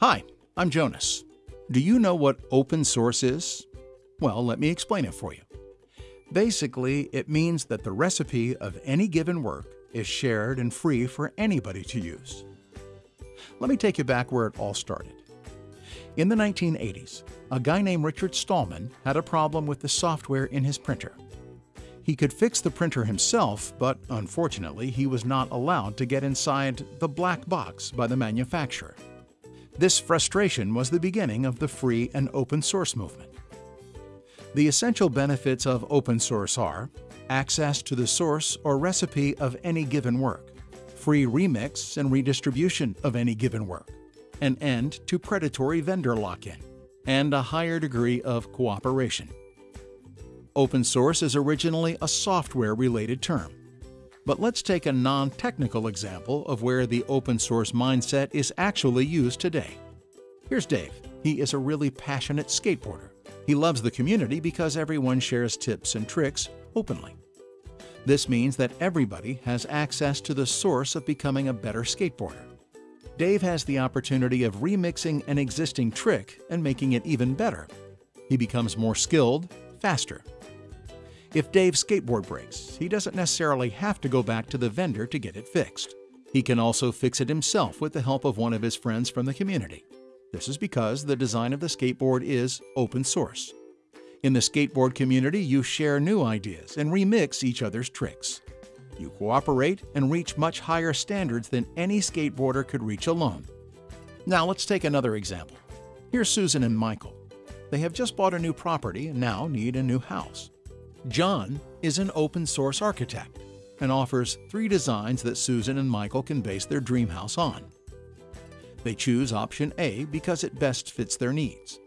Hi, I'm Jonas. Do you know what open source is? Well, let me explain it for you. Basically, it means that the recipe of any given work is shared and free for anybody to use. Let me take you back where it all started. In the 1980s, a guy named Richard Stallman had a problem with the software in his printer. He could fix the printer himself, but unfortunately, he was not allowed to get inside the black box by the manufacturer. This frustration was the beginning of the free and open source movement. The essential benefits of open source are access to the source or recipe of any given work, free remix and redistribution of any given work, an end to predatory vendor lock-in, and a higher degree of cooperation. Open source is originally a software-related term. But let's take a non-technical example of where the open source mindset is actually used today. Here's Dave. He is a really passionate skateboarder. He loves the community because everyone shares tips and tricks openly. This means that everybody has access to the source of becoming a better skateboarder. Dave has the opportunity of remixing an existing trick and making it even better. He becomes more skilled, faster. If Dave's skateboard breaks, he doesn't necessarily have to go back to the vendor to get it fixed. He can also fix it himself with the help of one of his friends from the community. This is because the design of the skateboard is open source. In the skateboard community, you share new ideas and remix each other's tricks. You cooperate and reach much higher standards than any skateboarder could reach alone. Now let's take another example. Here's Susan and Michael. They have just bought a new property and now need a new house. John is an open source architect and offers three designs that Susan and Michael can base their dream house on. They choose option A because it best fits their needs.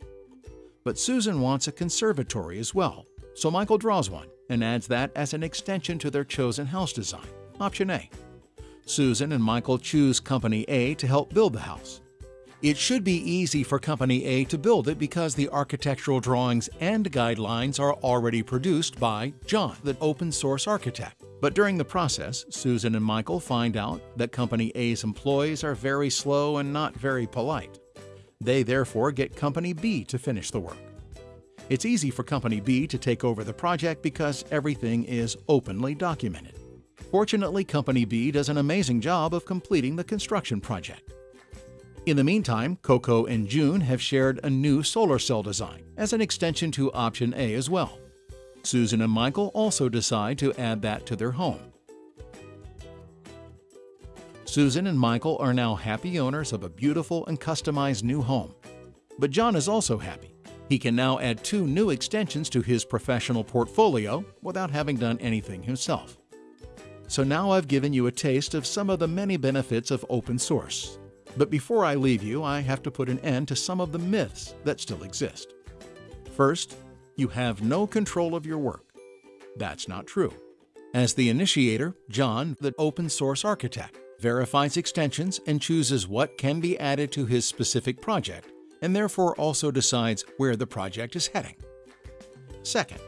But Susan wants a conservatory as well, so Michael draws one and adds that as an extension to their chosen house design, option A. Susan and Michael choose Company A to help build the house. It should be easy for Company A to build it because the architectural drawings and guidelines are already produced by John, the open source architect. But during the process, Susan and Michael find out that Company A's employees are very slow and not very polite. They therefore get Company B to finish the work. It's easy for Company B to take over the project because everything is openly documented. Fortunately, Company B does an amazing job of completing the construction project. In the meantime, Coco and June have shared a new solar cell design as an extension to option A as well. Susan and Michael also decide to add that to their home. Susan and Michael are now happy owners of a beautiful and customized new home. But John is also happy. He can now add two new extensions to his professional portfolio without having done anything himself. So now I've given you a taste of some of the many benefits of open source. But before I leave you, I have to put an end to some of the myths that still exist. First, you have no control of your work. That's not true. As the initiator, John, the open source architect, verifies extensions and chooses what can be added to his specific project and therefore also decides where the project is heading. Second,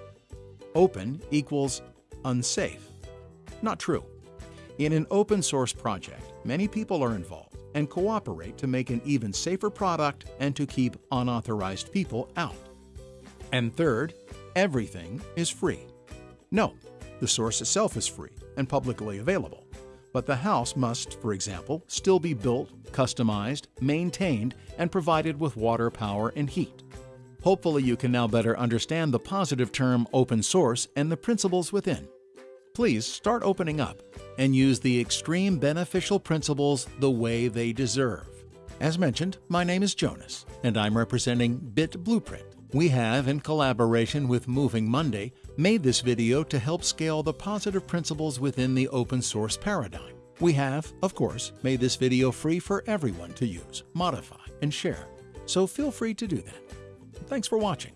open equals unsafe. Not true. In an open source project, many people are involved and cooperate to make an even safer product and to keep unauthorized people out. And third, everything is free. No, the source itself is free and publicly available but the house must, for example, still be built, customized, maintained, and provided with water, power, and heat. Hopefully you can now better understand the positive term open source and the principles within. Please start opening up and use the extreme beneficial principles the way they deserve. As mentioned, my name is Jonas, and I'm representing Bit Blueprint. We have, in collaboration with Moving Monday, made this video to help scale the positive principles within the open source paradigm. We have, of course, made this video free for everyone to use, modify, and share, so feel free to do that. Thanks for watching.